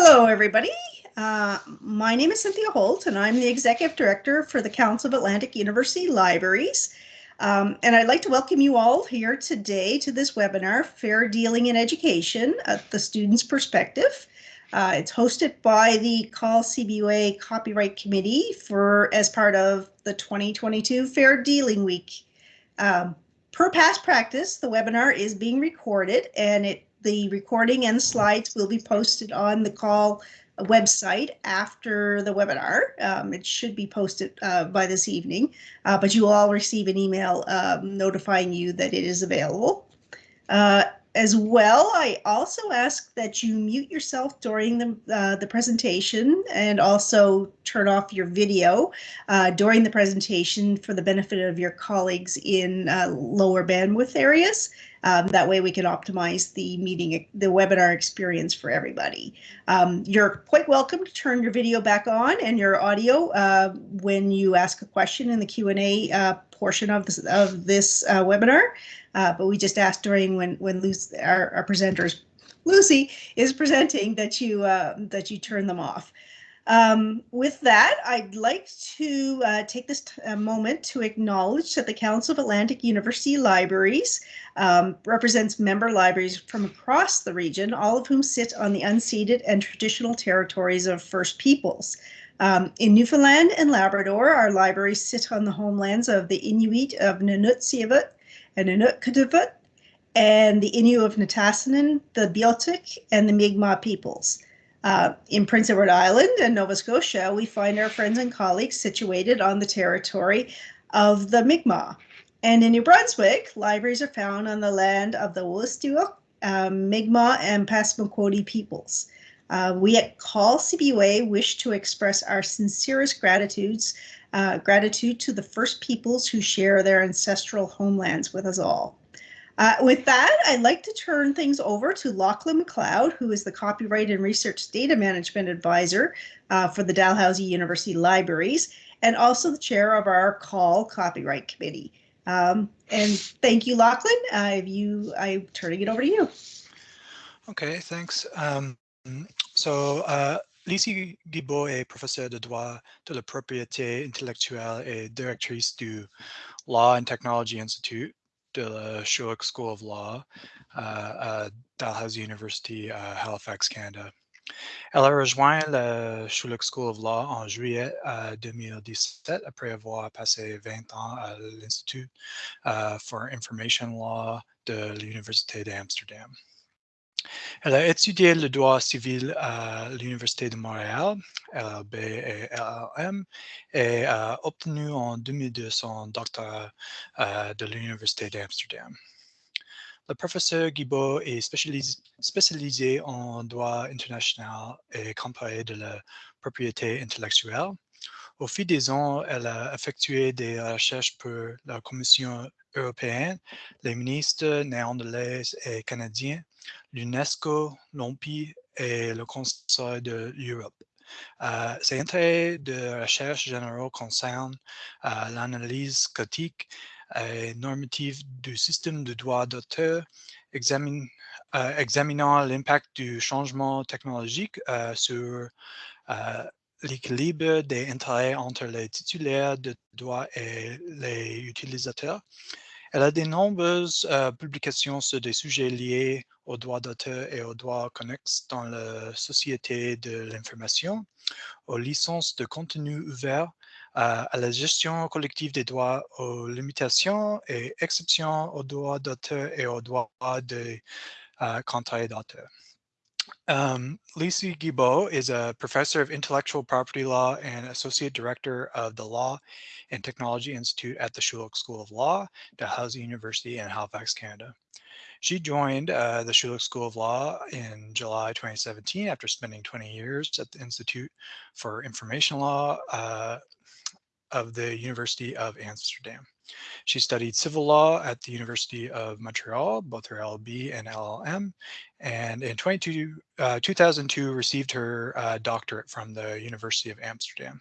Hello, everybody. Uh, my name is Cynthia Holt, and I'm the Executive Director for the Council of Atlantic University Libraries. Um, and I'd like to welcome you all here today to this webinar, Fair Dealing in Education, at the Student's Perspective. Uh, it's hosted by the CAUL CBUA Copyright Committee for as part of the 2022 Fair Dealing Week. Um, per past practice, the webinar is being recorded and it the recording and slides will be posted on the CAUL website after the webinar. Um, it should be posted uh, by this evening, uh, but you will all receive an email um, notifying you that it is available. Uh, as well, I also ask that you mute yourself during the, uh, the presentation and also turn off your video uh, during the presentation for the benefit of your colleagues in uh, lower bandwidth areas. Um, that way we can optimize the meeting, the webinar experience for everybody. Um, you're quite welcome to turn your video back on and your audio uh, when you ask a question in the Q&A uh, portion of this, of this uh, webinar. Uh, but we just asked during when when our, our presenters, Lucie is presenting that you uh, that you turn them off. Um, with that, I'd like to uh, take this uh, moment to acknowledge that the Council of Atlantic University Libraries um, represents member libraries from across the region, all of whom sit on the unceded and traditional territories of First Peoples. Um, in Newfoundland and Labrador, our libraries sit on the homelands of the Inuit of Nunatsiavut and Inuktitut, and the Innu of Nitassinan, the Beothuk, and the Mi'kmaq peoples. Uh, in Prince Edward Island and Nova Scotia, we find our friends and colleagues situated on the territory of the Mi'kmaq. And in New Brunswick, libraries are found on the land of the Wolastoq, um, Mi'kmaq, and Passamaquoddy peoples. Uh, we at CAUL CBUA wish to express our sincerest gratitudes uh, gratitude to the first peoples who share their ancestral homelands with us all. Uh, with that, I'd like to turn things over to Lachlan McLeod, who is the Copyright and Research Data Management Advisor uh, for the Dalhousie University Libraries, and also the chair of our CAUL Copyright Committee. Um, and thank you, Lachlan. Uh, you, I'm turning it over to you. Okay, thanks. Um, so uh, Lucie Guibault est professeure de droit de la propriété intellectuelle et directrice du Law and Technology Institute de la Schulich School of Law uh, à Dalhousie University, uh, Halifax, Canada. Elle a rejoint la Schulich School of Law en juillet uh, 2017 après avoir passé 20 ans à l'Institut uh, for Information Law de l'Université d'Amsterdam. Elle a étudié le droit civil à l'Université de Montréal, LLB et LLM, et a obtenu en 2002 son doctorat euh, de l'Université d'Amsterdam. Le professeur Guibault est spécialisé, spécialisé, en droit international et comparé de la propriété intellectuelle. Au fil des ans, elle a effectué des recherches pour la Commission européenne, les ministres néerlandais et canadiens, l'UNESCO, l'OMPI et le Conseil de l'Europe. Euh, ces intérêts de recherche généraux concernent euh, l'analyse critique et normative du système de droit d'auteur, euh, examinant l'impact du changement technologique sur l'équilibre des intérêts entre les titulaires de droit et les utilisateurs. Elle a de nombreuses publications sur des sujets liés aux droits d'auteur et aux droits connexes dans la société de l'information, aux licences de contenu ouvert, à la gestion collective des droits, aux limitations et exceptions aux droits d'auteur et aux droits de uh, contrats d'auteur. Um, Lucie Guibault is a professor of intellectual property law and associate director of the Law and Technology Institute at the Schulich School of Law, Dalhousie University in Halifax, Canada. She joined uh, the Schulich School of Law in July 2017 after spending 20 years at the Institute for Information Law uh, of the University of Amsterdam. She studied civil law at the University of Montreal, both her LLB and LLM, and in 22, uh, 2002 received her uh, doctorate from the University of Amsterdam.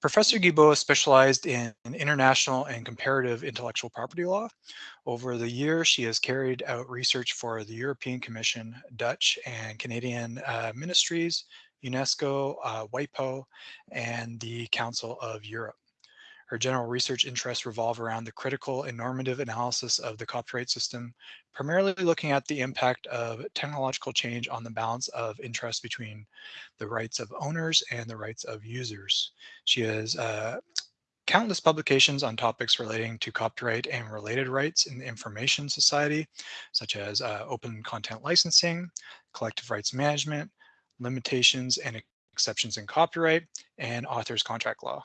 Professor Guibault specialized in international and comparative intellectual property law. Over the years, she has carried out research for the European Commission, Dutch and Canadian uh, ministries, UNESCO, uh, WIPO, and the Council of Europe. Her general research interests revolve around the critical and normative analysis of the copyright system, primarily looking at the impact of technological change on the balance of interest between the rights of owners and the rights of users. She has uh, countless publications on topics relating to copyright and related rights in the information society, such as uh, open content licensing, collective rights management, limitations and exceptions in copyright, and author's contract law.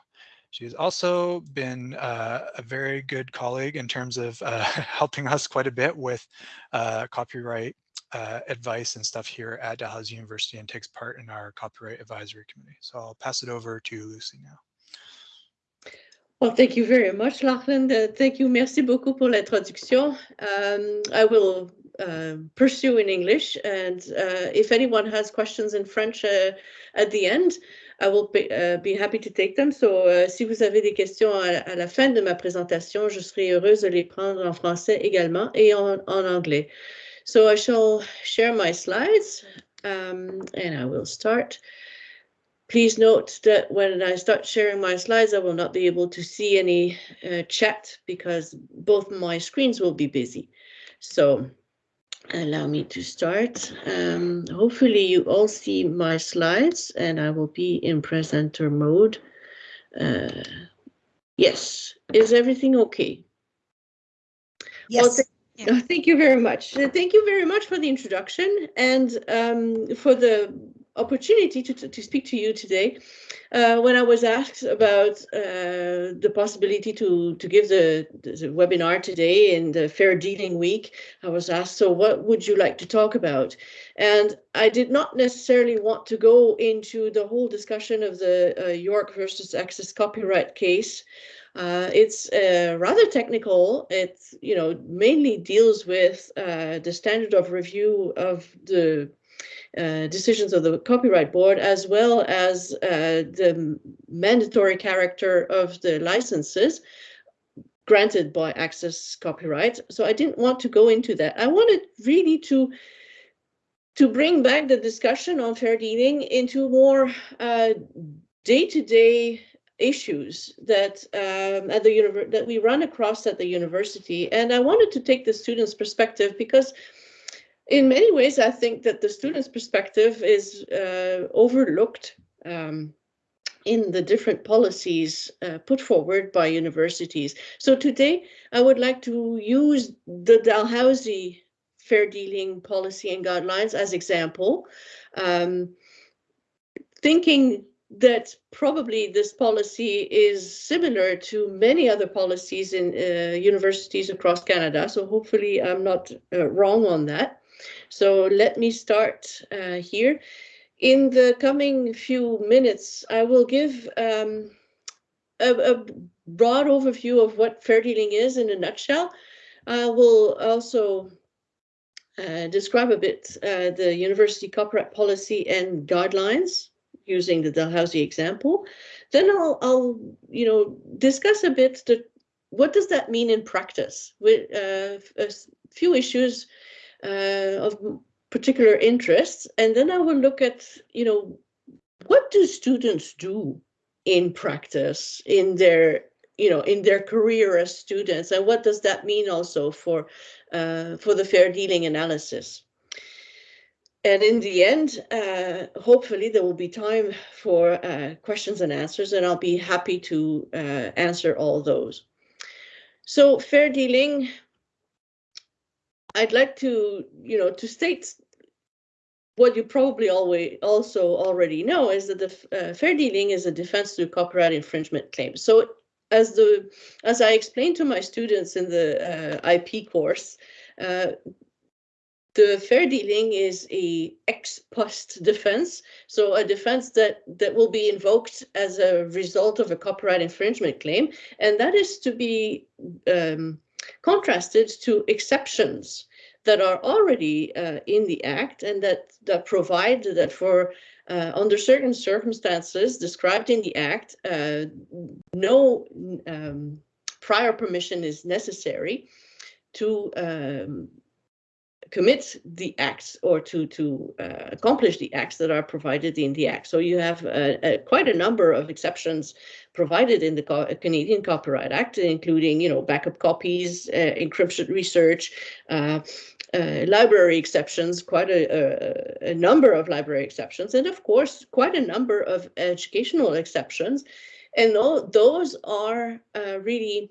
She's also been uh, a very good colleague in terms of uh, helping us quite a bit with uh, copyright uh, advice and stuff here at Dalhousie University and takes part in our copyright advisory committee. So I'll pass it over to Lucie now. Well, thank you very much, Lachlan. Uh, thank you. Merci beaucoup pour l'introduction. Um, I will uh, pursue in English, and uh, if anyone has questions in French uh, at the end, I will be, uh, be happy to take them. So, uh, si vous avez des questions à, à, la fin de ma présentation, je serai heureuse de les prendre en français également et en, en anglais. So I shall share my slides um, and I will start. Please note that when I start sharing my slides, I will not be able to see any uh, chat because both my screens will be busy. So allow me to start. Um, hopefully you all see my slides and I will be in presenter mode. Uh, yes, is everything okay? Yes. Well, th yeah. Thank you very much. Thank you very much for the introduction and um, for the opportunity to, to, to, speak to you today. Uh, when I was asked about uh, the possibility to, to give the, the, webinar today in the Fair Dealing Week, I was asked, so what would you like to talk about? And I did not necessarily want to go into the whole discussion of the uh, York versus Access copyright case. Uh, it's uh, rather technical. It you know mainly deals with uh, the standard of review of the uh, decisions of the Copyright Board, as well as uh, the mandatory character of the licenses granted by Access Copyright. So I didn't want to go into that. I wanted really to to bring back the discussion on fair dealing into more uh, day-to-day -day issues that um, at the that we run across at the university. And I wanted to take the students' perspective because in many ways, I think that the student's perspective is uh, overlooked um, in the different policies uh, put forward by universities. So today, I would like to use the Dalhousie fair dealing policy and guidelines as example, um, thinking that probably this policy is similar to many other policies in uh, universities across Canada. So hopefully I'm not uh, wrong on that. So let me start uh, here. In the coming few minutes, I will give um, a, a, broad overview of what fair dealing is in a nutshell. I will also uh, describe a bit uh, the university copyright policy and guidelines using the Dalhousie example. Then I'll, I'll, you know, discuss a bit the what does that mean in practice with uh, a few issues uh, of particular interests. And then I will look at, you know, what do students do in practice in their, you know, in their career as students, and what does that mean also for, uh, for the fair dealing analysis? And in the end, uh, hopefully there will be time for uh, questions and answers, and I'll be happy to uh, answer all those. So fair dealing, I'd like to, you know, to state what you probably always also already know is that the uh, fair dealing is a defense to copyright infringement claims. So as the as I explained to my students in the uh, IP course, uh, the fair dealing is a ex post defense, so a defense that that will be invoked as a result of a copyright infringement claim, and that is to be um, contrasted to exceptions that are already uh, in the Act and that, that provide that for uh, under certain circumstances described in the Act, uh, no um, prior permission is necessary to um, commit the acts or to to uh, accomplish the acts that are provided in the act. So you have uh, quite a number of exceptions provided in the Co Canadian Copyright Act, including you know backup copies, uh, encryption research. Uh, uh, library exceptions, quite a, a, a, number of library exceptions, and of course, quite a number of educational exceptions. And all, those are uh, really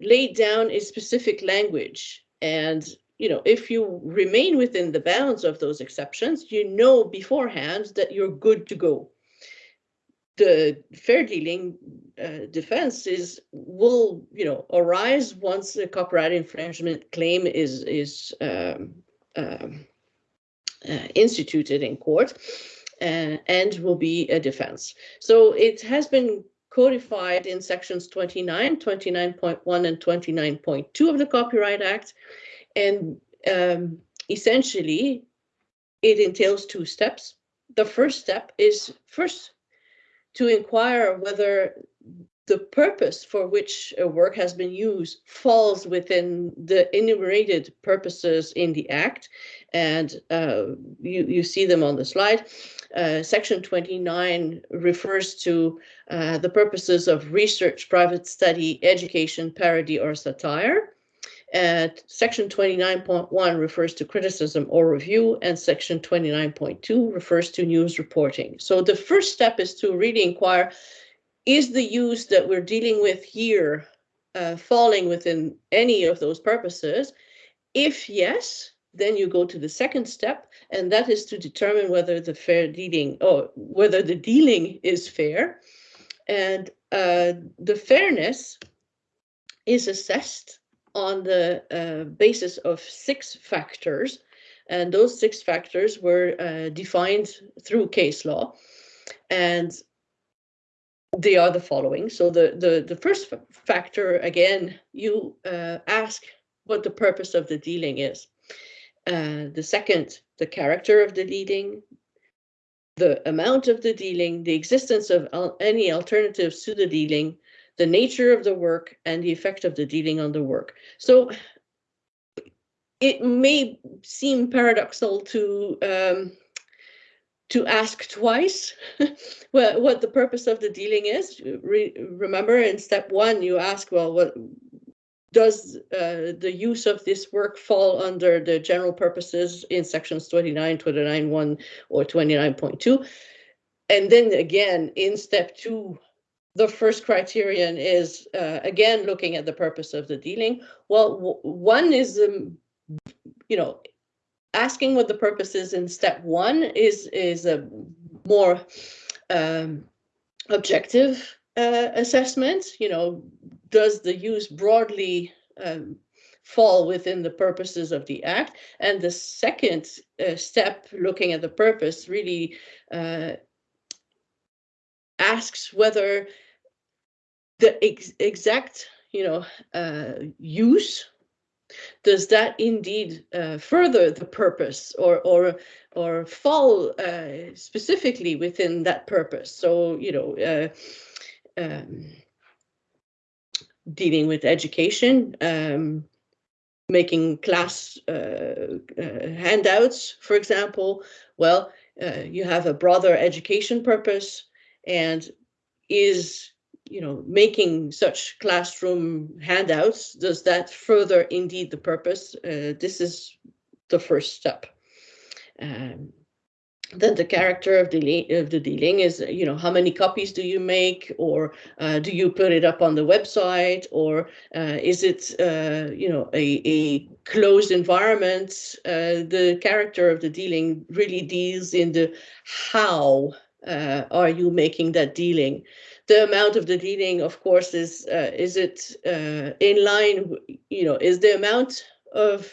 laid down in specific language. And you know, if you remain within the bounds of those exceptions, you know beforehand that you're good to go. The fair dealing uh, defense is will you know arise once the copyright infringement claim is is um, um, uh, instituted in court, uh, and will be a defense. So it has been codified in sections 29, 29.1, and 29.2 of the Copyright Act. And um, essentially, it entails two steps. The first step is first to inquire whether the purpose for which a work has been used falls within the enumerated purposes in the Act. And uh, you, you see them on the slide. Uh, section 29 refers to uh, the purposes of research, private study, education, parody, or satire. And section 29.1 refers to criticism or review, and section 29.2 refers to news reporting. So the first step is to really inquire, is the use that we're dealing with here uh, falling within any of those purposes? If yes, then you go to the second step, and that is to determine whether the fair dealing or whether the dealing is fair. And uh, the fairness is assessed on the uh, basis of six factors. And those six factors were uh, defined through case law. And they are the following. So the, the, the first factor, again, you uh, ask what the purpose of the dealing is. Uh, the second, the character of the dealing, the amount of the dealing, the existence of any alternatives to the dealing, the nature of the work, and the effect of the dealing on the work. So it may seem paradoxical to um, to ask twice well, what the purpose of the dealing is. Re remember in step one, you ask, well, what does uh, the use of this work fall under the general purposes in sections 29, 29.1 or 29.2? And then again, in step two, the first criterion is, uh, again, looking at the purpose of the dealing. Well, one is, um, you know, asking what the purpose is in step one is, is a more um, objective uh, assessment, you know, does the use broadly um, fall within the purposes of the act? And the second uh, step, looking at the purpose, really uh, asks whether the ex exact, you know, uh, use does that indeed uh, further the purpose or or or fall uh, specifically within that purpose? So you know, uh, um, dealing with education, um, making class uh, uh, handouts, for example. Well, you have a broader education purpose and is you know making such classroom handouts does that further indeed the purpose? Uh, this is the first step. Um, then the character of the of the dealing is you know how many copies do you make? Or uh, do you put it up on the website? Or uh, is it uh, you know a, a closed environment? Uh, the character of the dealing really deals in the how uh, are you making that dealing the amount of the dealing of course is uh, is it in line you know is the amount of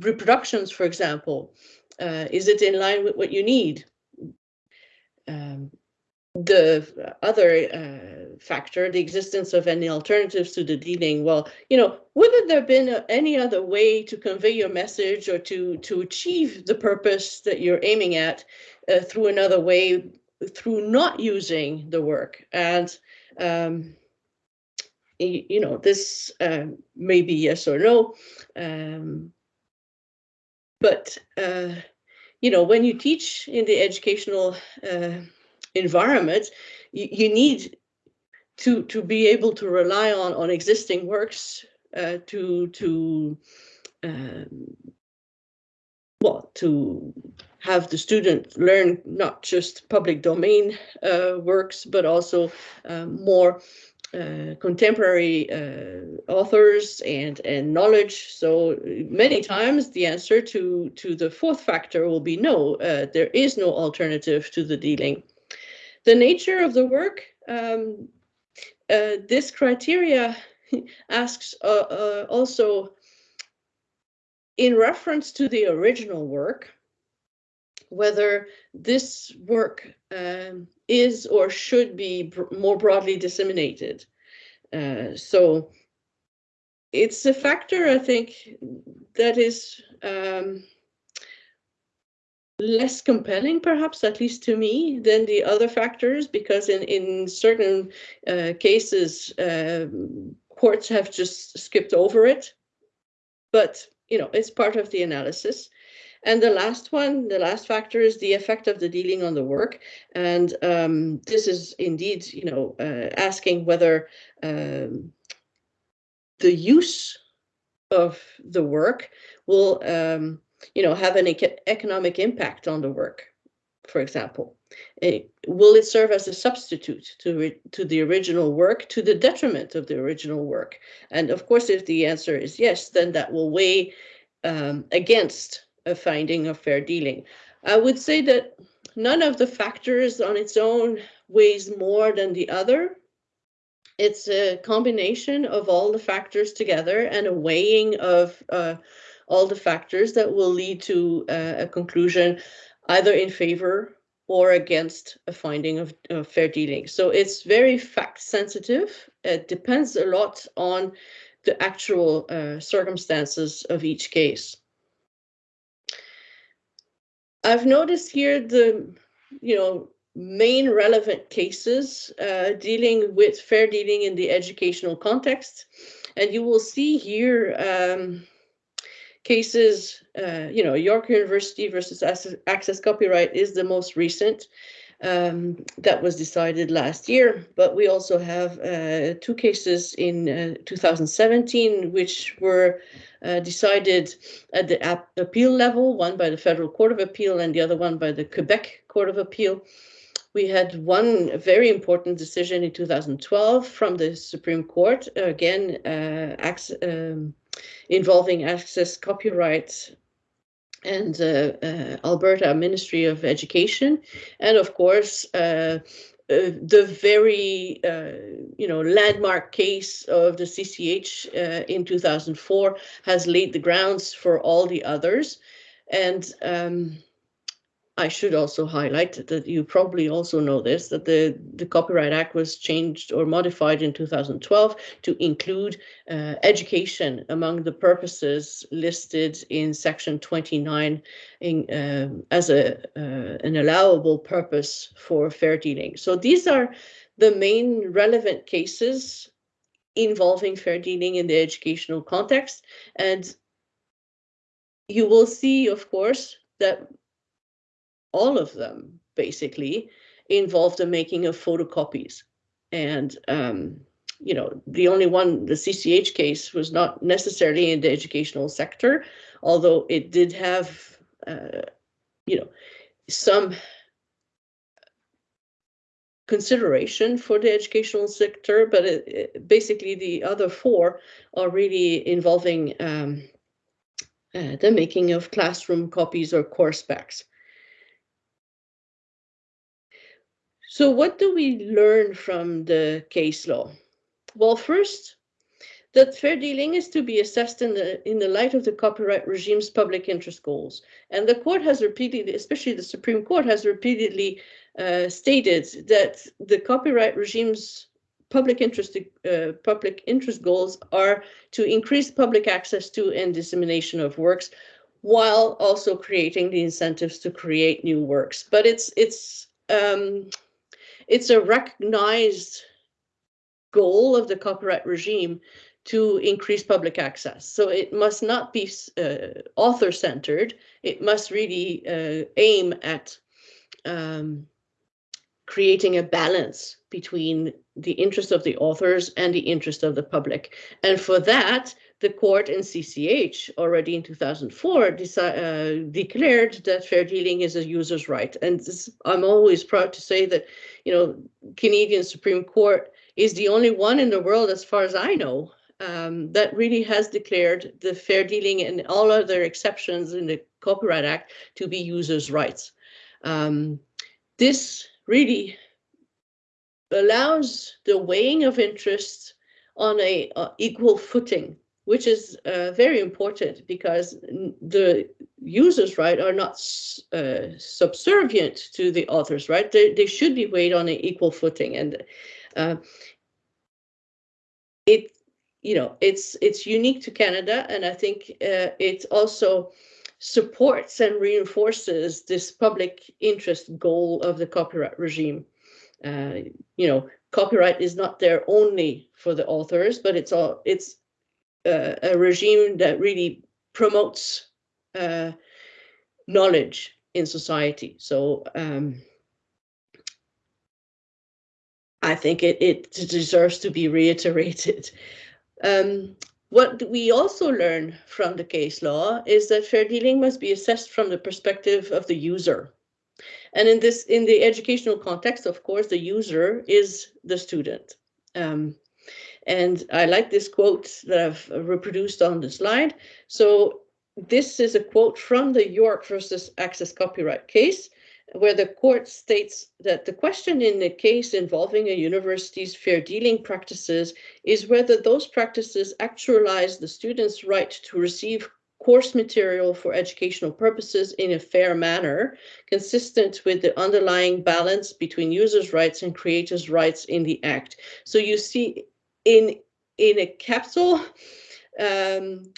reproductions for example uh, is it in line with what you need? Um, the other uh, factor, the existence of any alternatives to the dealing, well, you know, would there have been any other way to convey your message or to to achieve the purpose that you're aiming at uh, through another way, through not using the work? And um, you, know, this uh, may be yes or no, um, but uh, you know, when you teach in the educational uh, environment, you, you need to to be able to rely on on existing works uh, to to um, well to have the student learn not just public domain uh, works but also um, more uh, contemporary uh, authors and and knowledge. So many times the answer to to the fourth factor will be no. Uh, there is no alternative to the dealing the nature of the work, um, uh, this criteria asks uh, uh, also in reference to the original work, whether this work um, is or should be br more broadly disseminated. Uh, so it's a factor, I think, that is um, less compelling, perhaps, at least to me, than the other factors, because in, in certain uh, cases, uh, courts have just skipped over it. But, you know, it's part of the analysis. And the last one, the last factor is the effect of the dealing on the work. And um, this is indeed, you know, uh, asking whether um, the use of the work will um, you know, have an economic impact on the work, for example? It, will it serve as a substitute to, to the original work to the detriment of the original work? And of course, if the answer is yes, then that will weigh um, against a finding of fair dealing. I would say that none of the factors on its own weighs more than the other. It's a combination of all the factors together and a weighing of uh, all the factors that will lead to uh, a conclusion either in favor or against a finding of, of fair dealing. So it's very fact sensitive. It depends a lot on the actual uh, circumstances of each case. I've noticed here the, you know, main relevant cases uh, dealing with fair dealing in the educational context. And you will see here um, cases, uh, you know, York University versus Access Copyright is the most recent. Um, that was decided last year, but we also have uh, two cases in uh, 2017 which were uh, decided at the appeal level, one by the Federal Court of Appeal and the other one by the Quebec Court of Appeal. We had one very important decision in 2012 from the Supreme Court, again, uh, um, involving access copyright and uh, Alberta Ministry of Education, and of course uh, uh the very uh, you know landmark case of the CCH uh, in 2004 has laid the grounds for all the others, and um, I should also highlight that you probably also know this, that the, the Copyright Act was changed or modified in 2012 to include uh, education among the purposes listed in section 29 in, um, as a, uh, an allowable purpose for fair dealing. So these are the main relevant cases involving fair dealing in the educational context. And you will see, of course, that all of them basically involve the making of photocopies. And, um, you know, the only one, the CCH case, was not necessarily in the educational sector, although it did have, uh, you know, some consideration for the educational sector, but it, it, basically the other four are really involving um, uh, the making of classroom copies or course packs. So what do we learn from the case law? Well, first, that fair dealing is to be assessed in the in the light of the copyright regime's public interest goals. And the court has repeatedly, especially the Supreme Court, has repeatedly uh, stated that the copyright regime's public interest uh, public interest goals are to increase public access to and dissemination of works while also creating the incentives to create new works but it's it's um, it's a recognized goal of the copyright regime to increase public access. So it must not be uh, author centered. It must really uh, aim at um, creating a balance between the interest of the authors and the interest of the public. And for that, the court in CCH already in 2004 uh, declared that fair dealing is a user's right. And this, I'm always proud to say that, you know, Canadian Supreme Court is the only one in the world, as far as I know, um, that really has declared the fair dealing and all other exceptions in the Copyright Act to be users' rights. Um, this really allows the weighing of interests on a uh, equal footing, which is uh, very important because the users' right are not uh, subservient to the author's right. They, they should be weighed on an equal footing. And uh, it, you know, it's it's unique to Canada, and I think uh, it also supports and reinforces this public interest goal of the copyright regime. Uh, you know, copyright is not there only for the authors, but it's all it's a regime that really promotes uh, knowledge in society. So um, I think it, it deserves to be reiterated. Um, what we also learn from the case law is that fair dealing must be assessed from the perspective of the user. And in this, in the educational context, of course, the user is the student. Um, and I like this quote that I've reproduced on the slide. So this is a quote from the York versus Access Copyright case where the court states that the question in a case involving a university's fair dealing practices is whether those practices actualize the student's right to receive course material for educational purposes in a fair manner, consistent with the underlying balance between users' rights and creators' rights in the Act. So you see in, in a capital, um,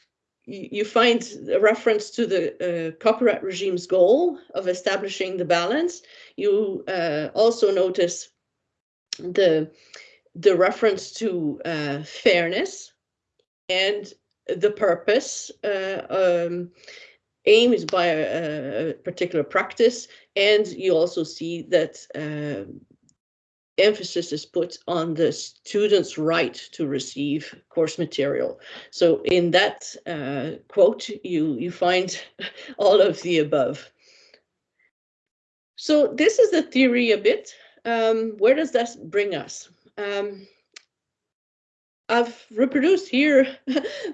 you find a reference to the uh, copyright regime's goal of establishing the balance. You uh, also notice the, the reference to uh, fairness and the purpose uh, um, aim is by a, a, particular practice. And you also see that uh, emphasis is put on the student's right to receive course material. So in that uh, quote, you, you find all of the above. So this is the theory a bit. Um, where does that bring us? Um, I've reproduced here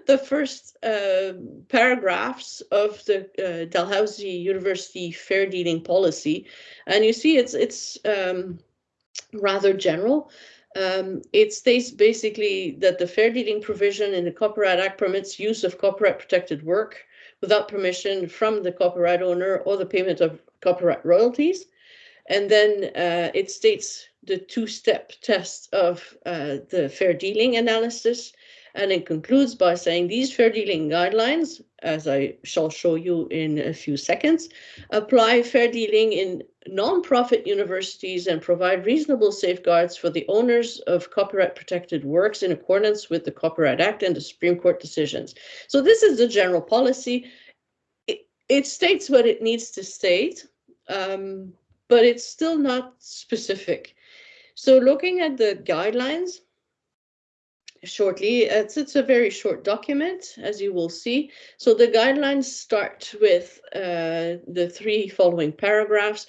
the first uh, paragraphs of the uh, Dalhousie University fair dealing policy, and you see it's it's um, rather general. Um, it states basically that the fair dealing provision in the Copyright Act permits use of copyright protected work without permission from the copyright owner or the payment of copyright royalties. And then uh, it states the two-step test of uh, the fair dealing analysis. And it concludes by saying these fair dealing guidelines, as I shall show you in a few seconds, apply fair dealing in non-profit universities and provide reasonable safeguards for the owners of copyright protected works in accordance with the Copyright Act and the Supreme Court decisions. So this is the general policy. It, it states what it needs to state, um, but it's still not specific. So looking at the guidelines, shortly. It's, it's a very short document, as you will see. So the guidelines start with uh, the three following paragraphs.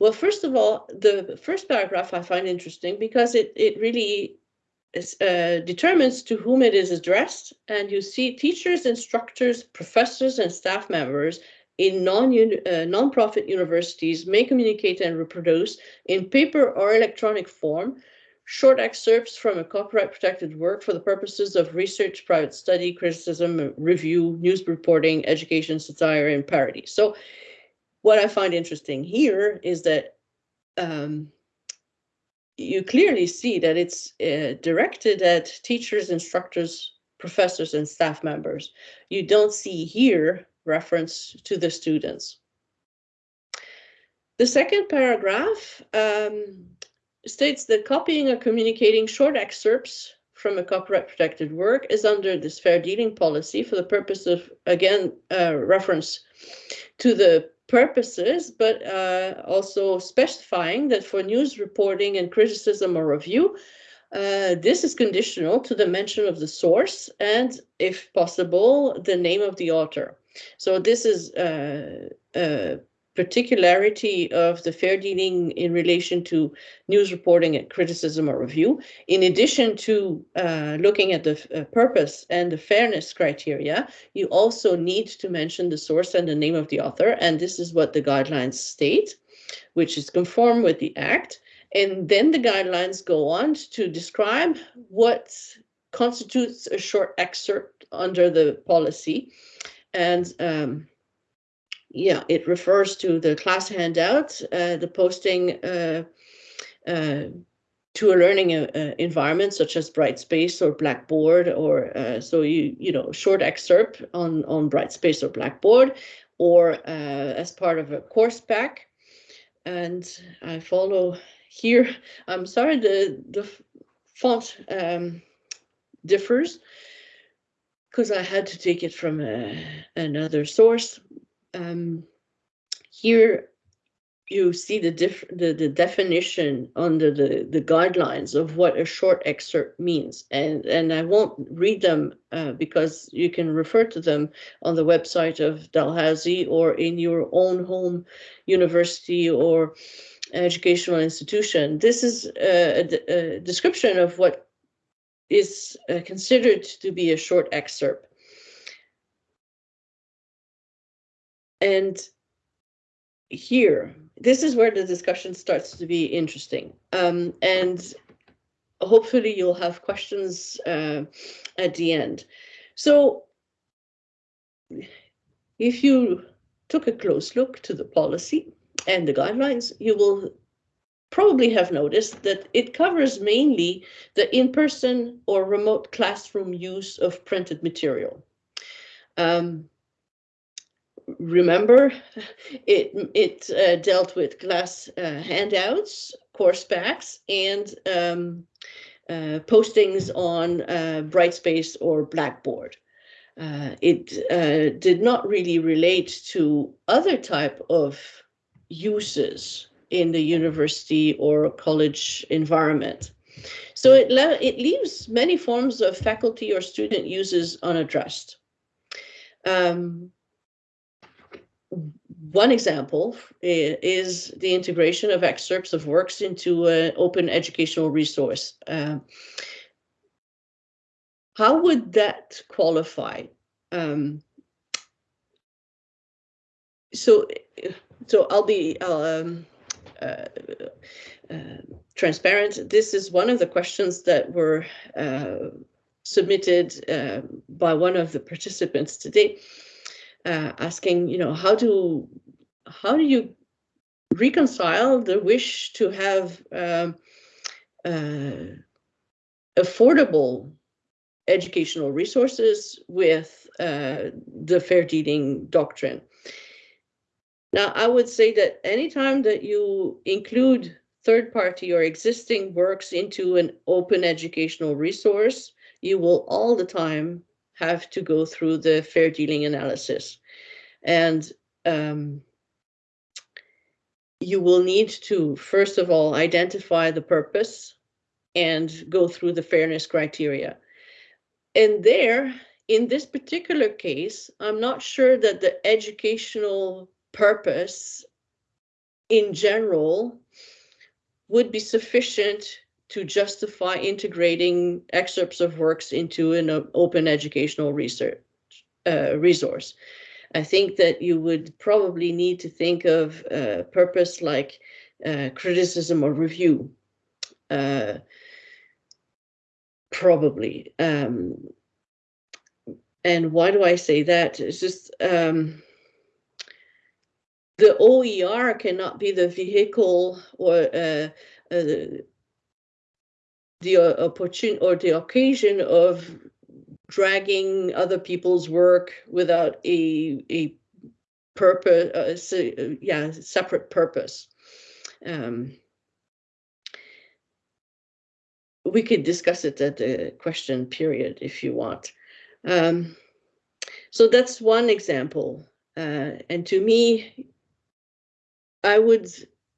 Well, first of all, the first paragraph I find interesting because it, it really is, uh, determines to whom it is addressed. And you see teachers, instructors, professors, and staff members in non uh, non-profit universities may communicate and reproduce in paper or electronic form short excerpts from a copyright protected work for the purposes of research, private study, criticism, review, news reporting, education, satire, and parody. So what I find interesting here is that um, you clearly see that it's uh, directed at teachers, instructors, professors, and staff members. You don't see here reference to the students. The second paragraph um, states that copying or communicating short excerpts from a copyright protected work is under this fair dealing policy for the purpose of, again, uh, reference to the purposes, but uh, also specifying that for news reporting and criticism or review, uh, this is conditional to the mention of the source and, if possible, the name of the author. So this is uh, uh particularity of the fair dealing in relation to news reporting and criticism or review, in addition to uh, looking at the uh, purpose and the fairness criteria, you also need to mention the source and the name of the author. And this is what the guidelines state, which is conform with the act. And then the guidelines go on to describe what constitutes a short excerpt under the policy. And um, yeah, it refers to the class handout, uh, the posting uh, uh, to a learning uh, uh, environment such as Brightspace or Blackboard, or uh, so you you know short excerpt on on Brightspace or Blackboard, or as part of a course pack. And I follow here. I'm sorry, the the font um, differs because I had to take it from another source um, here you see the, the, the definition under the, the guidelines of what a short excerpt means. And, and I won't read them uh, because you can refer to them on the website of Dalhousie or in your own home university or educational institution. This is a, a, description of what is uh, considered to be a short excerpt. And here, this is where the discussion starts to be interesting. Um, and hopefully you'll have questions uh, at the end. So if you took a close look to the policy and the guidelines, you will probably have noticed that it covers mainly the in-person or remote classroom use of printed material. Um, remember, it it uh, dealt with class uh, handouts, course packs, and um, uh, postings on uh, Brightspace or Blackboard. Uh, it uh, did not really relate to other type of uses in the university or college environment. So it, it leaves many forms of faculty or student uses unaddressed. Um, one example is the integration of excerpts of works into an open educational resource. Uh, how would that qualify? Um, so, so I'll be um, uh, uh, transparent. This is one of the questions that were uh, submitted uh, by one of the participants today uh, asking, you know, how do how do you reconcile the wish to have um, uh, affordable educational resources with uh, the fair dealing doctrine. Now, I would say that anytime that you include third party or existing works into an open educational resource, you will all the time have to go through the fair dealing analysis. And um, you will need to, first of all, identify the purpose and go through the fairness criteria. And there, in this particular case, I'm not sure that the educational purpose in general would be sufficient to justify integrating excerpts of works into an open educational research uh, resource. I think that you would probably need to think of a purpose like uh, criticism or review. Uh, probably. Um, and why do I say that? It's just um, the OER cannot be the vehicle or uh, uh, the uh, opportunity or the occasion of dragging other people's work without a a purpose, uh, uh, yeah, separate purpose. Um, we could discuss it at the question period if you want. Um, so that's one example. Uh, and to me, I would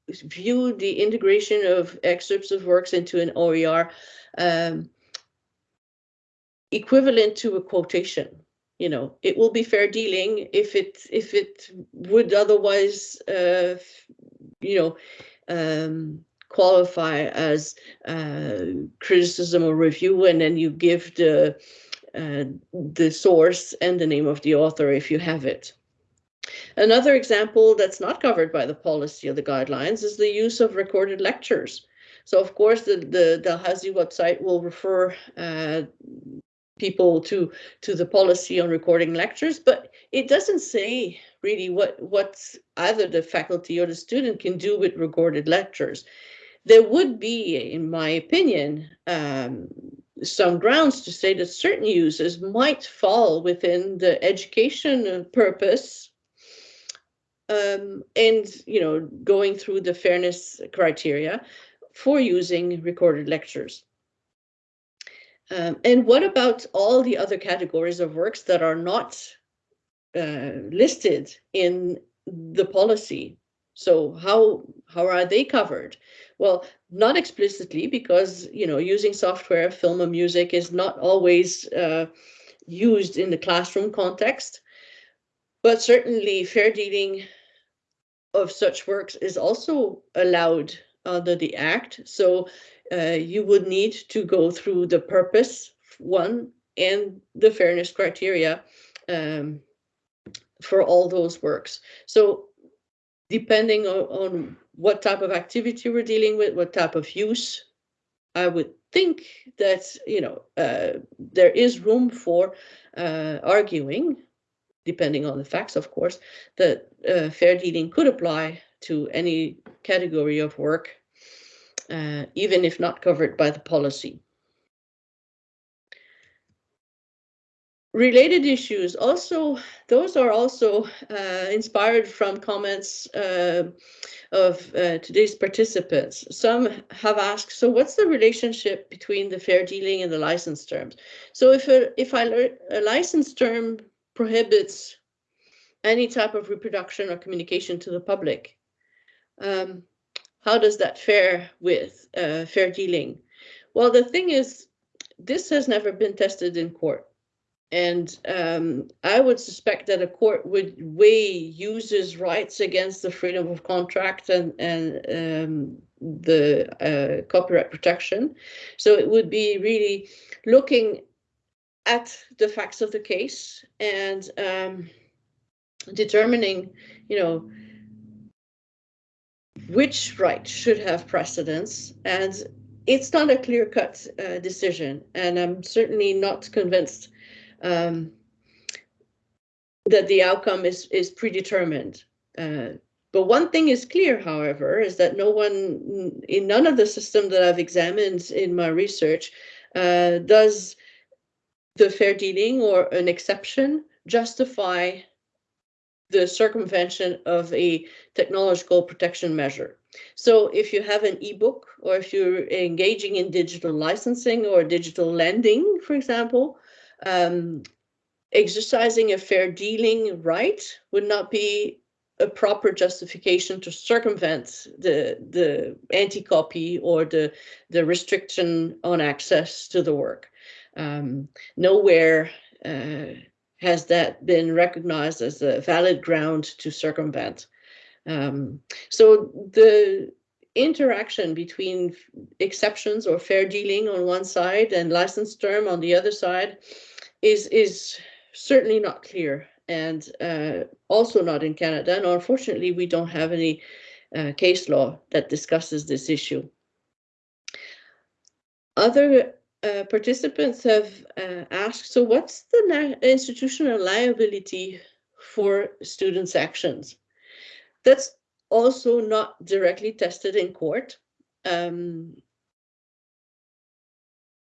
view the integration of excerpts of works into an OER um, equivalent to a quotation. You know, it will be fair dealing if it if it would otherwise, uh, you know, um, qualify as uh, criticism or review, and then you give the uh, the source and the name of the author if you have it. Another example that's not covered by the policy or the guidelines is the use of recorded lectures. So of course, the, the Dalhousie website will refer uh, people to, to the policy on recording lectures, but it doesn't say really what, what either the faculty or the student can do with recorded lectures. There would be, in my opinion, um, some grounds to say that certain uses might fall within the education purpose um, and you know going through the fairness criteria for using recorded lectures. Um, and what about all the other categories of works that are not uh, listed in the policy? So how how are they covered? Well, not explicitly because you know using software, film, and music is not always uh, used in the classroom context, but certainly fair dealing of such works is also allowed under the Act. So uh, you would need to go through the purpose one and the fairness criteria um, for all those works. So depending on, on what type of activity we're dealing with, what type of use, I would think that, you know, uh, there is room for uh, arguing, depending on the facts, of course, that uh, fair dealing could apply to any category of work, uh, even if not covered by the policy. related issues also those are also uh, inspired from comments uh, of uh, today's participants some have asked so what's the relationship between the fair dealing and the license terms so if a, if I a license term prohibits any type of reproduction or communication to the public. Um, how does that fare with uh, fair dealing? Well the thing is this has never been tested in court. And um, I would suspect that a court would weigh users' rights against the freedom of contract and, and um, the uh, copyright protection. So it would be really looking at the facts of the case and um, determining, you know, which right should have precedence. And it's not a clear-cut uh, decision. And I'm certainly not convinced um, that the outcome is is predetermined. Uh, but one thing is clear, however, is that no one in none of the system that I've examined in my research uh, does the fair dealing or an exception justify the circumvention of a technological protection measure. So if you have an ebook or if you're engaging in digital licensing or digital lending, for example, um, exercising a fair dealing right would not be a proper justification to circumvent the the anti-copy or the the restriction on access to the work. Um, nowhere uh, has that been recognized as a valid ground to circumvent. Um, so the interaction between exceptions or fair dealing on one side and license term on the other side is is certainly not clear and uh, also not in Canada. And unfortunately, we don't have any uh, case law that discusses this issue. Other uh, participants have uh, asked, so what's the institutional liability for students' actions? That's also not directly tested in court. Um,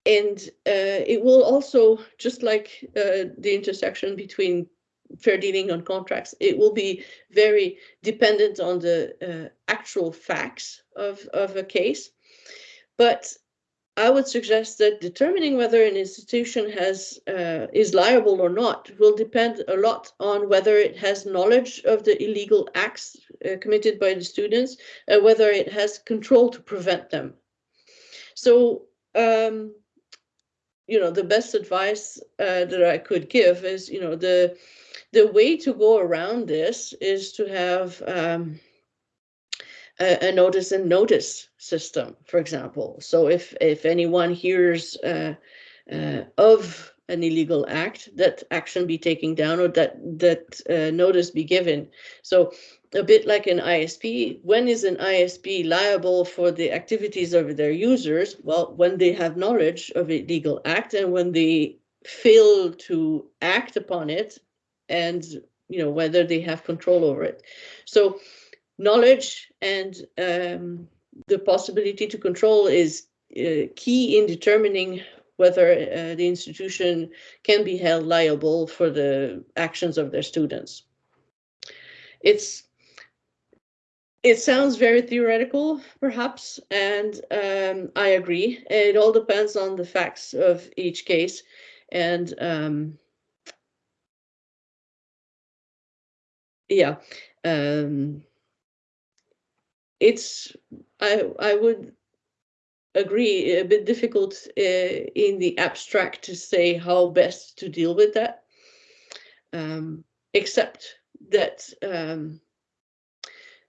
and uh, it will also, just like uh, the intersection between fair dealing on contracts, it will be very dependent on the uh, actual facts of, of a case. But I would suggest that determining whether an institution has uh, is liable or not will depend a lot on whether it has knowledge of the illegal acts uh, committed by the students, uh, whether it has control to prevent them. So, um, you know, the best advice uh, that I could give is, you know, the the way to go around this is to have um, a, a, notice and notice system, for example. So if if anyone hears uh, uh, of an illegal act, that action be taken down or that that uh, notice be given. So a bit like an ISP, when is an ISP liable for the activities of their users? Well, when they have knowledge of a legal act and when they fail to act upon it and you know whether they have control over it. So knowledge and um, the possibility to control is uh, key in determining whether uh, the institution can be held liable for the actions of their students. It's it sounds very theoretical, perhaps, and um, I agree. It all depends on the facts of each case, and um, yeah, um, it's I I would agree a bit difficult uh, in the abstract to say how best to deal with that, um, except that um,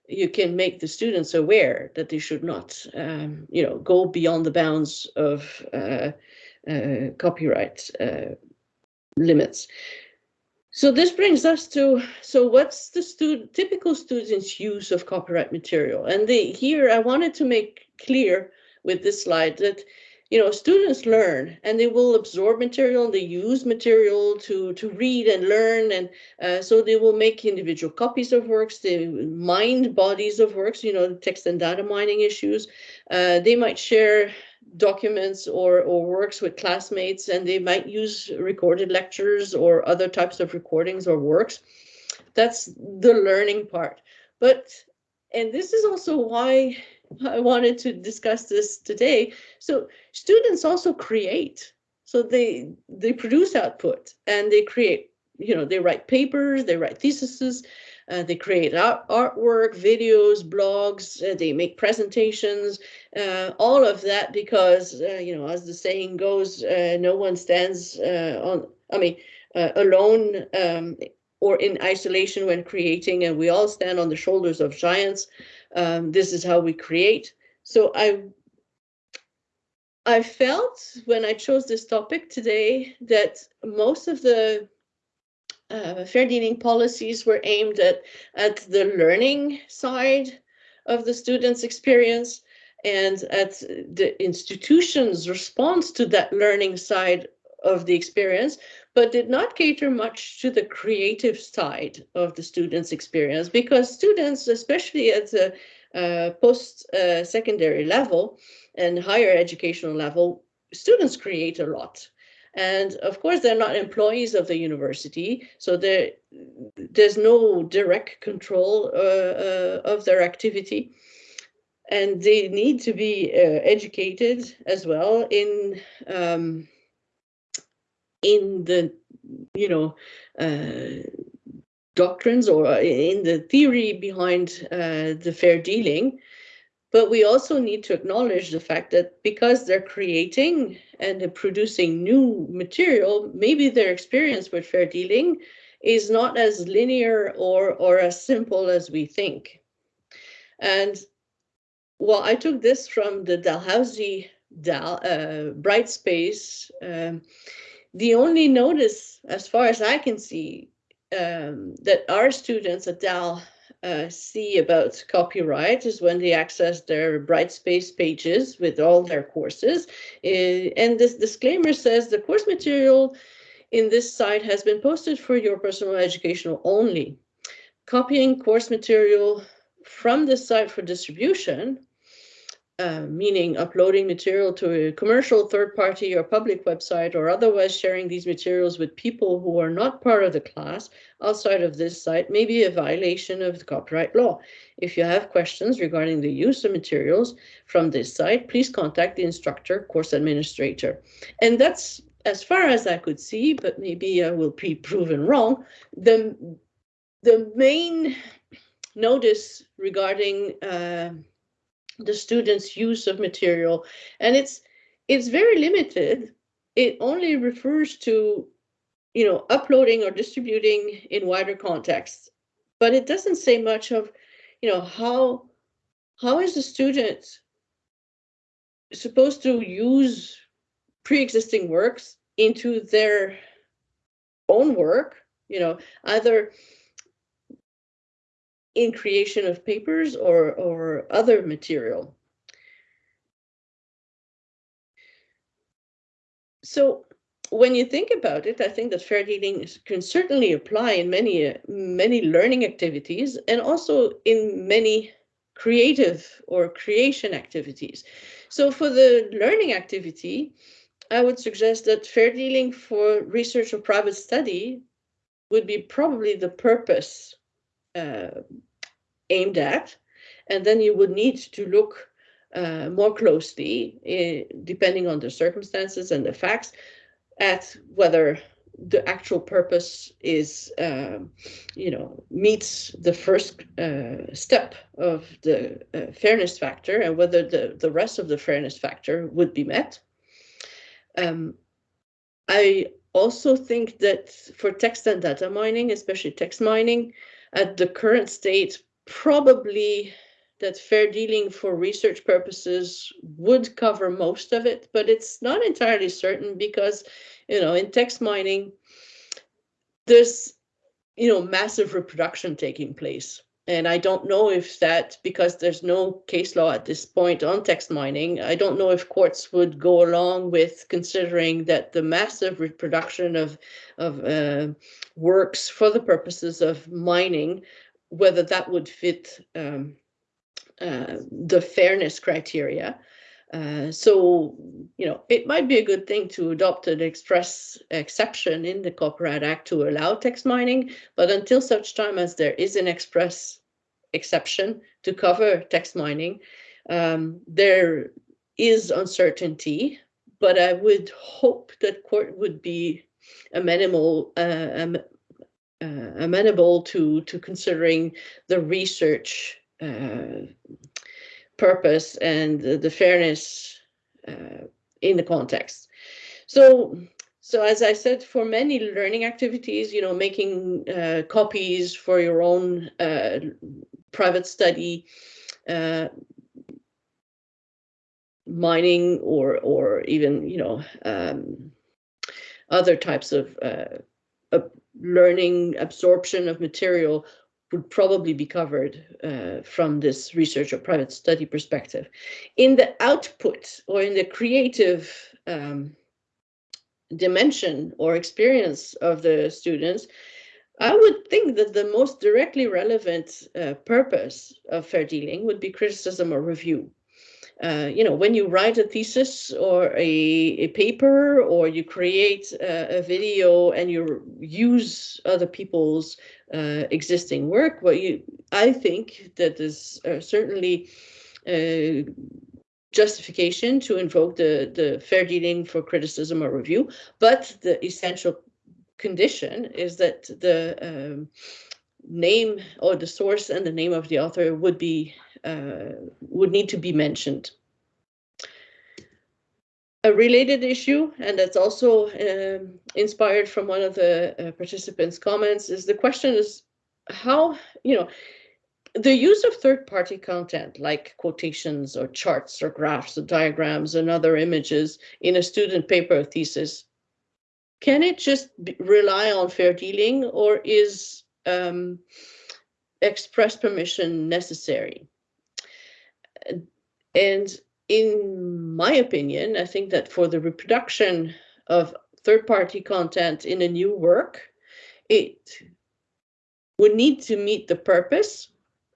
you can make the students aware that they should not, um, you know, go beyond the bounds of uh, uh, copyright uh, limits. So this brings us to, so what's the typical student's use of copyright material? And they, here I wanted to make clear with this slide that, you know, students learn and they will absorb material, and they use material to, to read and learn. And uh, so they will make individual copies of works, they mine bodies of works, you know, text and data mining issues. Uh, they might share documents or, or works with classmates and they might use recorded lectures or other types of recordings or works. That's the learning part. But, and this is also why I wanted to discuss this today. So students also create. So they they produce output and they create, you know, they write papers, they write theses, uh, they create art, artwork, videos, blogs, uh, they make presentations, uh, all of that because, uh, you know, as the saying goes, uh, no one stands uh, on, I mean, alone um, or in isolation when creating, and we all stand on the shoulders of giants. Um, this is how we create. So I I felt when I chose this topic today that most of the uh, fair dealing policies were aimed at, at the learning side of the student's experience and at the institution's response to that learning side of the experience, but did not cater much to the creative side of the student's experience because students, especially at the uh, post-secondary uh, level and higher educational level, students create a lot. And of course, they're not employees of the university, so there's no direct control uh, uh, of their activity. And they need to be uh, educated as well in um, in the, you know, uh, doctrines or in the theory behind uh, the fair dealing. But we also need to acknowledge the fact that because they're creating and producing new material, maybe their experience with fair dealing is not as linear or, or as simple as we think. And well, I took this from the Dalhousie Dal, uh, Brightspace. Um, the only notice, as far as I can see, um, that our students at Dal uh, see about copyright is when they access their Brightspace pages with all their courses. Uh, and this disclaimer says the course material in this site has been posted for your personal educational only. Copying course material from this site for distribution, uh, meaning uploading material to a commercial third party or public website or otherwise sharing these materials with people who are not part of the class outside of this site may be a violation of the copyright law. If you have questions regarding the use of materials from this site, please contact the instructor course administrator. And that's as far as I could see, but maybe I will be proven wrong, the, the main notice regarding uh, the students' use of material, and it's it's very limited. It only refers to, you know, uploading or distributing in wider contexts, but it doesn't say much of, you know, how how is the student supposed to use pre-existing works into their own work, you know, either in creation of papers or, or other material. So when you think about it, I think that fair dealing can certainly apply in many, many learning activities and also in many creative or creation activities. So for the learning activity, I would suggest that fair dealing for research or private study would be probably the purpose uh, aimed at. And then you would need to look uh, more closely, uh, depending on the circumstances and the facts, at whether the actual purpose is, um, you know, meets the first uh, step of the uh, fairness factor and whether the, the rest of the fairness factor would be met. Um, I also think that for text and data mining, especially text mining, at the current state, probably that fair dealing for research purposes would cover most of it, but it's not entirely certain because, you know, in text mining, there's, you know, massive reproduction taking place. And I don't know if that, because there's no case law at this point on text mining, I don't know if courts would go along with considering that the massive reproduction of, of uh, works for the purposes of mining, whether that would fit um, uh, the fairness criteria. Uh, so, you know, it might be a good thing to adopt an express exception in the Copyright Act to allow text mining, but until such time as there is an express exception to cover text mining, um, there is uncertainty, but I would hope that court would be amenable, uh, um, uh, amenable to, to considering the research uh, purpose and the, fairness uh, in the context. So, so as I said, for many learning activities, you know, making uh, copies for your own uh, private study, uh, mining, or or even you know um, other types of uh, learning absorption of material would probably be covered uh, from this research or private study perspective. In the output or in the creative um, dimension or experience of the students, I would think that the most directly relevant uh, purpose of fair dealing would be criticism or review. Uh, you know, when you write a thesis or a, a paper or you create a, a video and you use other people's uh, existing work, well, you, I think that is uh, certainly uh, justification to invoke the, the fair dealing for criticism or review, but the essential condition is that the um, name or the source and the name of the author would be would need to be mentioned. A related issue, and that's also um, inspired from one of the uh, participants' comments, is the question is how, you know, the use of third-party content like quotations or charts or graphs or diagrams and other images in a student paper or thesis, can it just rely on fair dealing or is um, express permission necessary? And in my opinion, I think that for the reproduction of third-party content in a new work, it would need to meet the purpose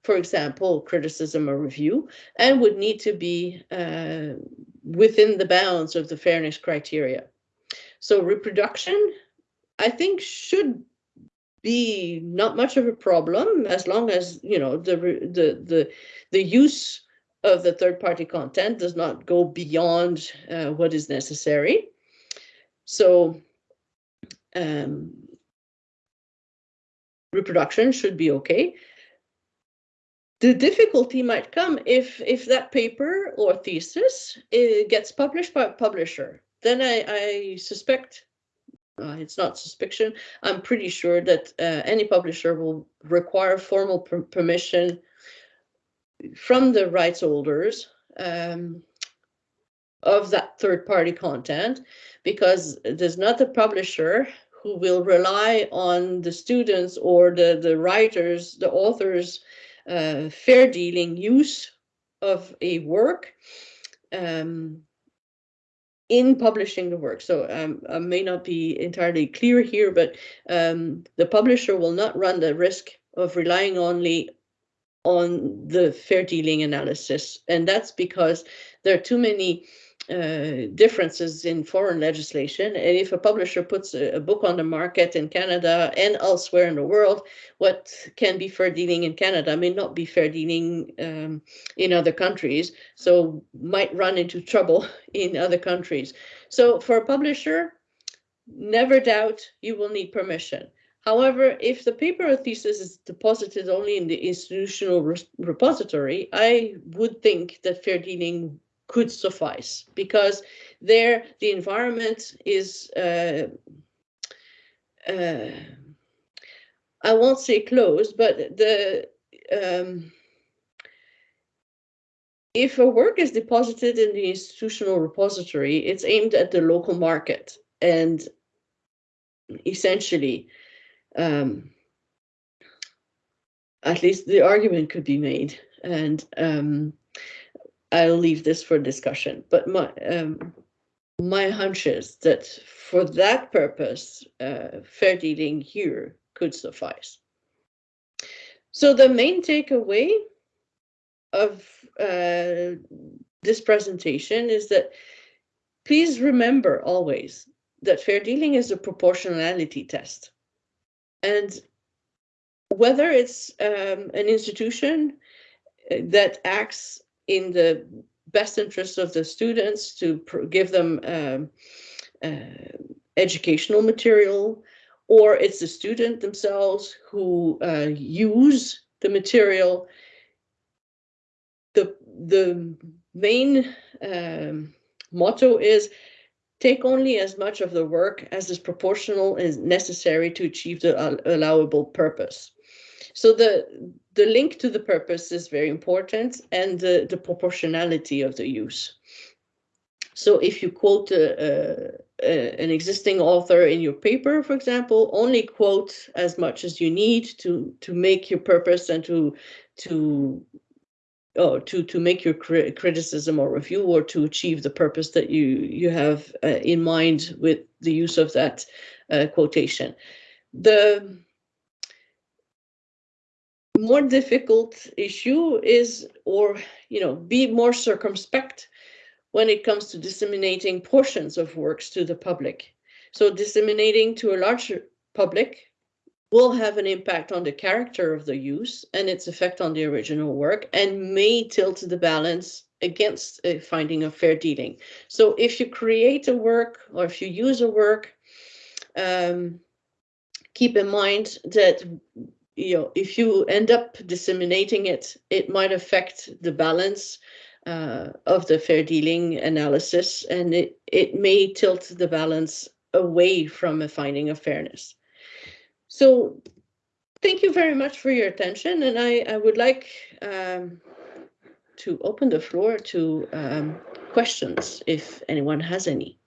for example, criticism or review, and would need to be uh, within the bounds of the fairness criteria. So reproduction, I think, should be not much of a problem as long as you know the the the the use of the third party content does not go beyond uh, what is necessary. So um, reproduction should be okay. The difficulty might come if if that paper or thesis it gets published by a publisher. Then I, I suspect uh, it's not suspicion. I'm pretty sure that uh, any publisher will require formal per permission from the rights holders um, of that third party content because there's not a publisher who will rely on the students or the, the writers, the authors, uh, fair dealing use of a work um, in publishing the work. So um, I may not be entirely clear here, but um, the publisher will not run the risk of relying only on the fair dealing analysis. And that's because there are too many uh, differences in foreign legislation. And if a publisher puts a, a, book on the market in Canada and elsewhere in the world, what can be fair dealing in Canada may not be fair dealing um, in other countries. So might run into trouble in other countries. So for a publisher, never doubt you will need permission. However, if the paper or thesis is deposited only in the institutional re repository, I would think that fair dealing could suffice because there the environment is uh, uh, I won't say closed, but the um, if a work is deposited in the institutional repository, it's aimed at the local market and essentially um, at least the argument could be made and um, I'll leave this for discussion, but my um, my hunch is that for that purpose, uh, fair dealing here could suffice. So the main takeaway of uh, this presentation is that please remember always that fair dealing is a proportionality test. And whether it's um, an institution uh, that acts in the best interest of the students to give them um, uh, educational material, or it's the student themselves who uh, use the material. The, the main um, motto is take only as much of the work as is proportional and necessary to achieve the allowable purpose. So the the link to the purpose is very important and the, the proportionality of the use. So if you quote a, a, an existing author in your paper, for example, only quote as much as you need to to make your purpose and to to oh, to to make your cri criticism or review or to achieve the purpose that you you have uh, in mind with the use of that uh, quotation. The more difficult issue is, or, you know, be more circumspect when it comes to disseminating portions of works to the public. So disseminating to a larger public will have an impact on the character of the use and its effect on the original work and may tilt the balance against a finding of fair dealing. So if you create a work or if you use a work, um, keep in mind that you know, if you end up disseminating it, it might affect the balance uh, of the fair dealing analysis, and it, it may tilt the balance away from a finding of fairness. So thank you very much for your attention, and I, I would like um, to open the floor to um, questions if anyone has any.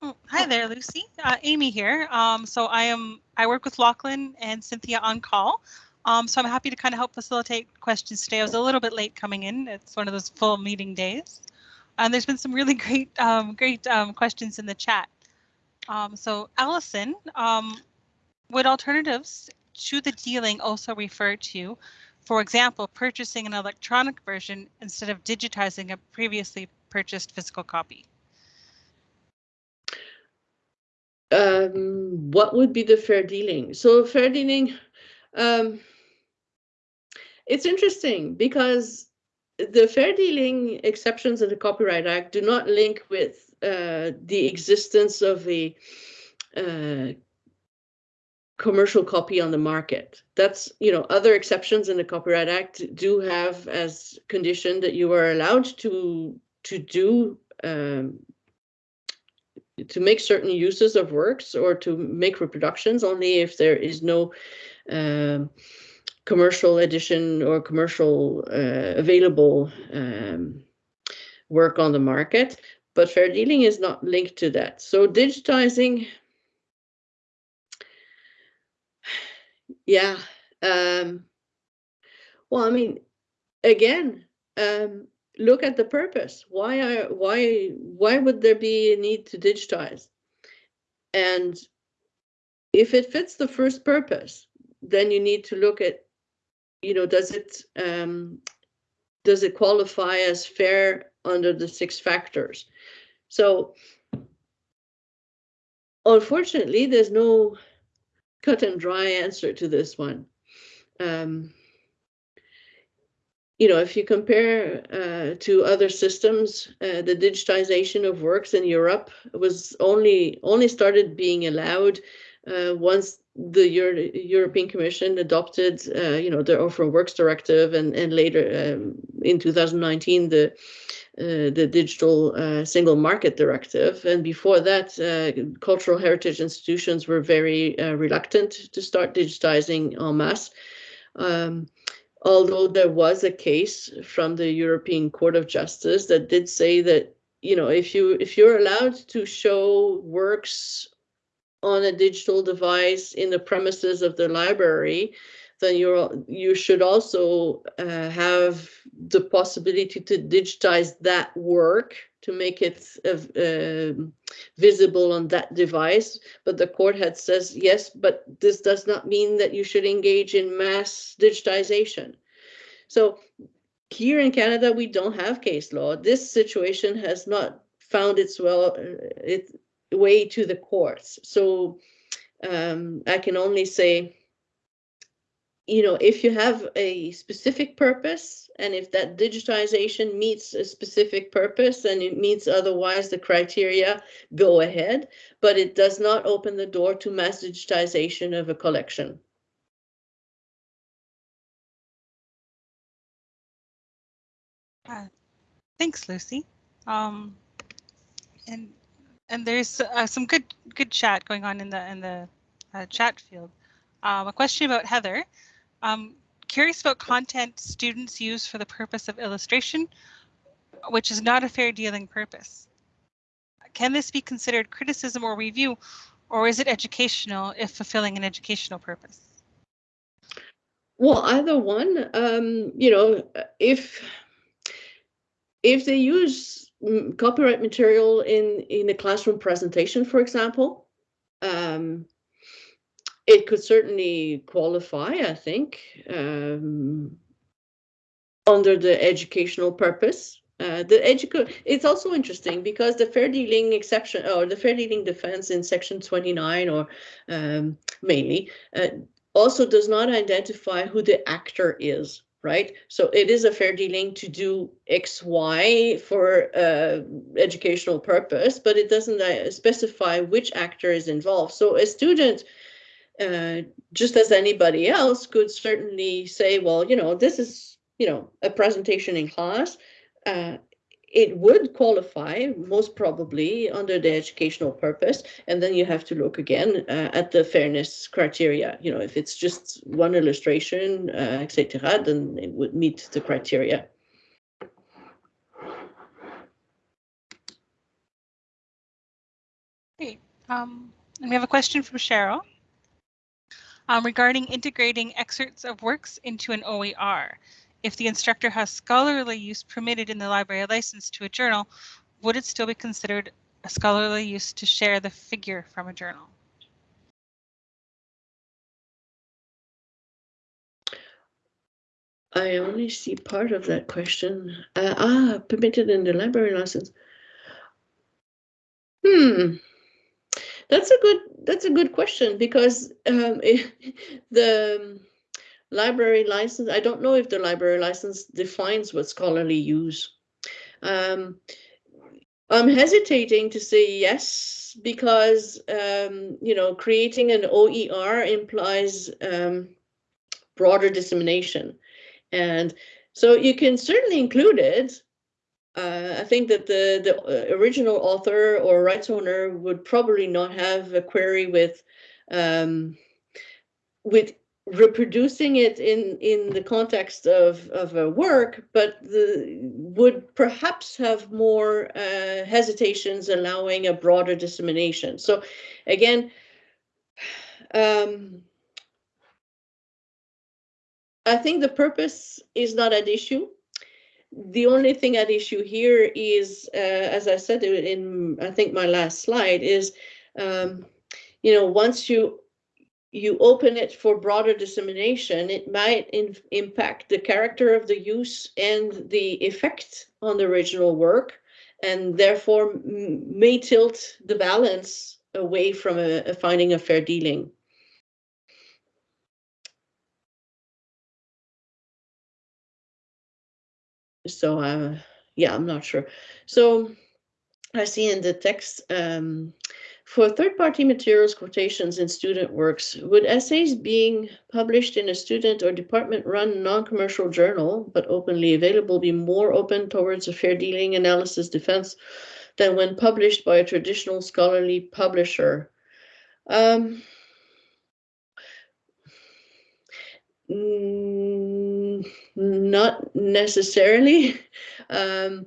Oh, hi there, Lucie. Uh, Amy here. Um, so I am I work with Lachlan and Cynthia on CAUL. Um, so I'm happy to kind of help facilitate questions today. I was a little bit late coming in. It's one of those full meeting days. And there's been some really great um, great um, questions in the chat. Um, so Allison, um, would alternatives to the dealing also refer to, for example, purchasing an electronic version instead of digitizing a previously purchased physical copy? Um, what would be the fair dealing? So fair dealing, um, it's interesting because the fair dealing exceptions of the Copyright Act do not link with the existence of a uh, commercial copy on the market. That's, you know, other exceptions in the Copyright Act do have as condition that you are allowed to to do um, to make certain uses of works or to make reproductions only if there is no um, commercial edition or commercial uh, available um, work on the market. But fair dealing is not linked to that. So digitizing, yeah. Um, well, I mean, again, um, look at the purpose. Why are why why would there be a need to digitize? And if it fits the first purpose, then you need to look at, you know, does it um, does it qualify as fair under the six factors? So unfortunately, there's no cut and dry answer to this one. Um, you know, if you compare uh, to other systems, uh, the digitization of works in Europe was only only started being allowed uh, once the Euro European Commission adopted, uh, you know, the Orphan Works Directive, and and later um, in 2019 the uh, the Digital uh, Single Market Directive, and before that, cultural heritage institutions were very reluctant to start digitizing en masse. Um, although there was a case from the European Court of Justice that did say that you know if you if you're allowed to show works on a digital device in the premises of the library then you're you should also uh, have the possibility to digitize that work to make it uh, visible on that device. But the court had says, yes, but this does not mean that you should engage in mass digitization. So here in Canada, we don't have case law. This situation has not found its well uh, its way to the courts. So um, I can only say you know, if you have a specific purpose and if that digitization meets a specific purpose and it meets otherwise the criteria, go ahead, but it does not open the door to mass digitization of a collection. Uh, thanks, Lucie. Um, and and there's uh, some good good chat going on in the in the uh, chat field. Um, a question about Heather. Um, curious about content students use for the purpose of illustration, which is not a fair dealing purpose. Can this be considered criticism or review, or is it educational if fulfilling an educational purpose? Well, either one. Um, you know, if if they use mm, copyright material in in a classroom presentation, for example, um, it could certainly qualify, I think, um, under the educational purpose. Uh, the educa it's also interesting because the fair dealing exception or the fair dealing defense in section 29 or um, mainly uh, also does not identify who the actor is right? So it is a fair dealing to do X, Y for uh, educational purpose, but it doesn't uh, specify which actor is involved. So a student uh, just as anybody else could certainly say, well, you know, this is, you know, a presentation in class. Uh, it would qualify most probably under the educational purpose. And then you have to look again uh, at the fairness criteria. You know, if it's just one illustration, uh, etc., then it would meet the criteria. Great. Um, and we have a question from Cheryl um, regarding integrating excerpts of works into an OER. If the instructor has scholarly use permitted in the library license to a journal, would it still be considered a scholarly use to share the figure from a journal? I only see part of that question. Uh, ah, permitted in the library license. Hmm. That's a good that's a good question because um, the library license, I don't know if the library license defines what scholarly use. Um, I'm hesitating to say yes because um, you know creating an OER implies um, broader dissemination, and so you can certainly include it. Uh, I think that the the uh, original author or rights owner would probably not have a query with um, with reproducing it in in the context of of a work but the would perhaps have more uh, hesitations allowing a broader dissemination. So again um, I think the purpose is not at issue the only thing at issue here is uh, as I said in I think my last slide is um, you know once you you open it for broader dissemination, it might impact the character of the use and the effect on the original work, and therefore may tilt the balance away from a, a finding of fair dealing. So, uh, yeah, I'm not sure. So I see in the text, um, for third-party materials, quotations, and student works, would essays being published in a student or department-run non-commercial journal, but openly available, be more open towards a fair dealing analysis defense than when published by a traditional scholarly publisher? Um, not necessarily. Um,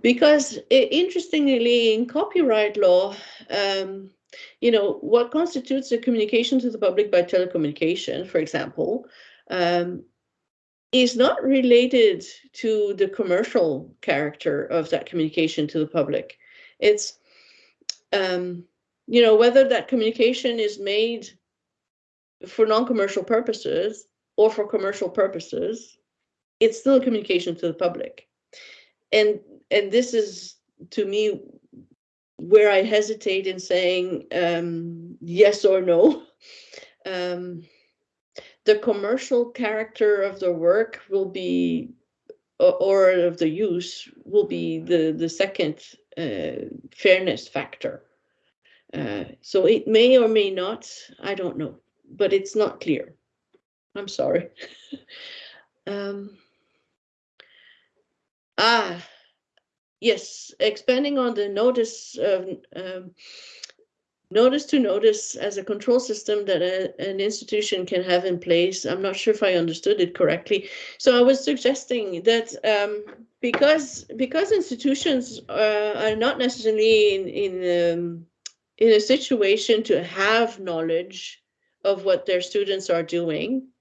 because interestingly, in copyright law, um, you know, what constitutes a communication to the public by telecommunication, for example, um, is not related to the commercial character of that communication to the public. It's, um, you know, whether that communication is made for non-commercial purposes or for commercial purposes, it's still communication to the public and and this is to me where I hesitate in saying um, yes or no. Um, the commercial character of the work will be, or of the use, will be the, the second uh, fairness factor. Uh, so it may or may not, I don't know, but it's not clear. I'm sorry. um, Ah, yes, expanding on the notice, um, notice to notice as a control system that a, an institution can have in place. I'm not sure if I understood it correctly. So I was suggesting that um, because because institutions uh, are not necessarily in in um, in a situation to have knowledge of what their students are doing,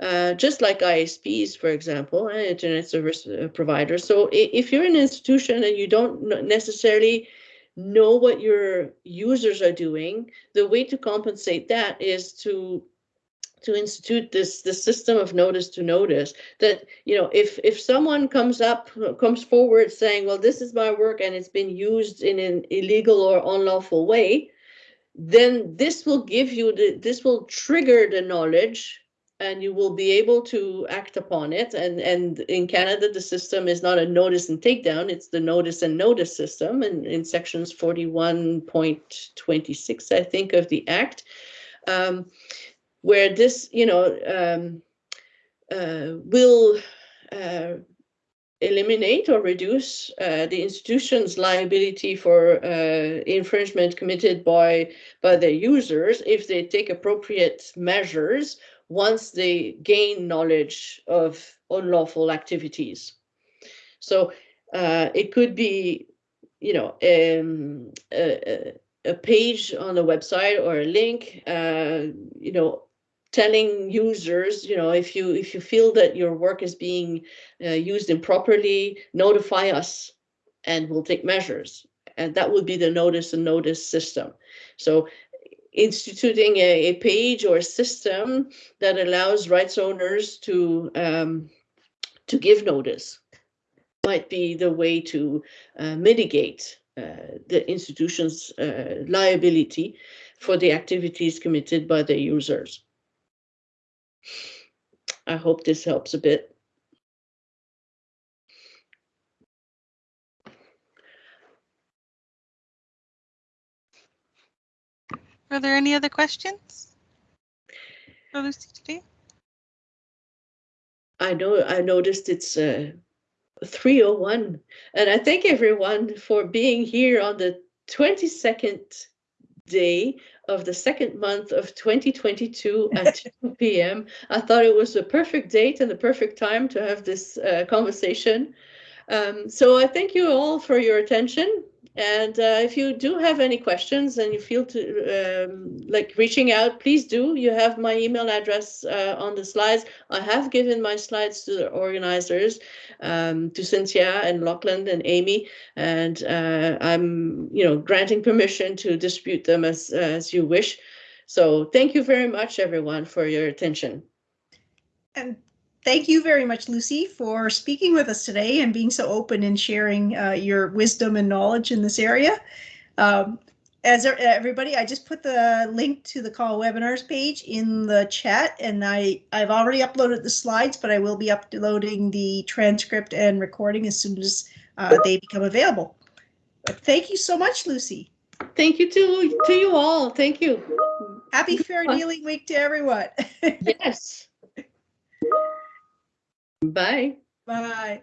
uh, just like ISPs, for example, and internet service uh, providers. So if you're an institution and you don't necessarily know what your users are doing, the way to compensate that is to to institute this this system of notice to notice that you know if if someone comes up comes forward saying well this is my work and it's been used in an illegal or unlawful way then this will give you the this will trigger the knowledge and you will be able to act upon it. And, and in Canada, the system is not a notice and takedown, it's the notice and notice system. And in sections 41.26, I think, of the Act, um, where this, you know, um, uh, will uh, eliminate or reduce uh, the institution's liability for uh, infringement committed by by their users if they take appropriate measures once they gain knowledge of unlawful activities. So uh, it could be, you know, um, a, a, page on a website or a link, uh, you know, telling users, you know, if you if you feel that your work is being uh, used improperly, notify us, and we'll take measures. And that would be the notice and notice system. So instituting a, a page or system that allows rights owners to um, to give notice might be the way to uh, mitigate uh, the institution's uh, liability for the activities committed by the users. I hope this helps a bit. Are there any other questions? For Lucie today? I know I noticed it's uh, 301 and I thank everyone for being here on the 22nd day of the second month of 2022 at 2 p.m. I thought it was the perfect date and the perfect time to have this uh, conversation. Um, so I thank you all for your attention. And uh, if you do have any questions and you feel to um, like reaching out, please do. You have my email address uh, on the slides. I have given my slides to the organizers, um, to Cynthia and Lachlan and Amy, and uh, I'm, you know, granting permission to distribute them as as you wish. So thank you very much, everyone, for your attention. And thank you very much, Lucie, for speaking with us today and being so open and sharing uh, your wisdom and knowledge in this area. Um, as er- everybody, I just put the link to the CAUL webinars page in the chat and I, I've already uploaded the slides, but I will be uploading the transcript and recording as soon as uh, they become available. But thank you so much, Lucie. Thank you to to you all. Thank you. Happy Fair Dealing Week to everyone. Yes. Bye. Bye.